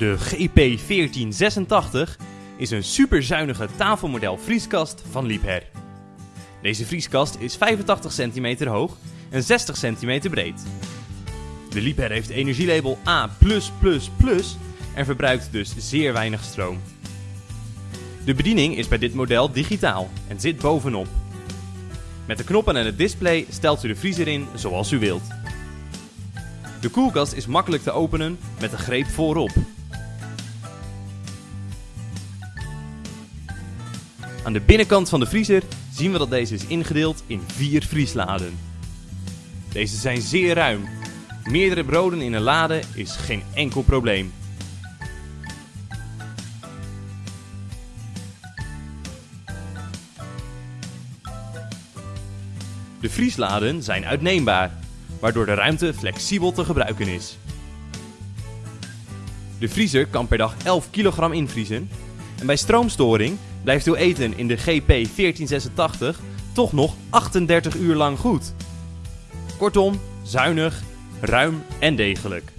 De GP1486 is een superzuinige tafelmodel vrieskast van Liebherr. Deze vrieskast is 85 cm hoog en 60 cm breed. De Liebherr heeft energielabel A+++ en verbruikt dus zeer weinig stroom. De bediening is bij dit model digitaal en zit bovenop. Met de knoppen en het display stelt u de vriezer in zoals u wilt. De koelkast is makkelijk te openen met de greep voorop. Aan de binnenkant van de vriezer zien we dat deze is ingedeeld in vier vriesladen. Deze zijn zeer ruim. Meerdere broden in een lade is geen enkel probleem. De vriesladen zijn uitneembaar, waardoor de ruimte flexibel te gebruiken is. De vriezer kan per dag 11 kg invriezen en bij stroomstoring blijft uw eten in de GP 1486 toch nog 38 uur lang goed. Kortom, zuinig, ruim en degelijk.